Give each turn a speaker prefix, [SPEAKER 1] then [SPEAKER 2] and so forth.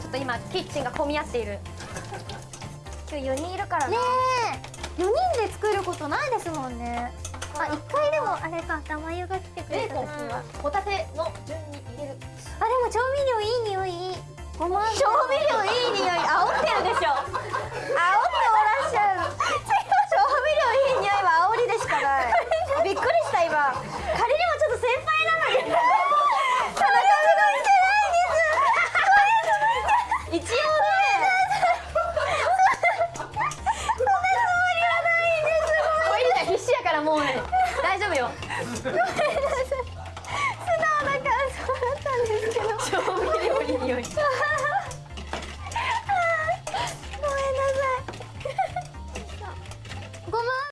[SPEAKER 1] ちょっと今キッチンが混み合っている。今日4人いるからな。
[SPEAKER 2] ねえ。4人で作ることないですもんね。あ一回でもあれか玉湯が来てくれた時は。
[SPEAKER 1] ホタテの順に入れる。
[SPEAKER 2] あでも調味料いい匂いごま
[SPEAKER 1] 調味料いい匂い。煽もう大丈夫よ。ごめんなさい。素直な感想だったんですけど調味料に匂い
[SPEAKER 2] ごめんなさいごま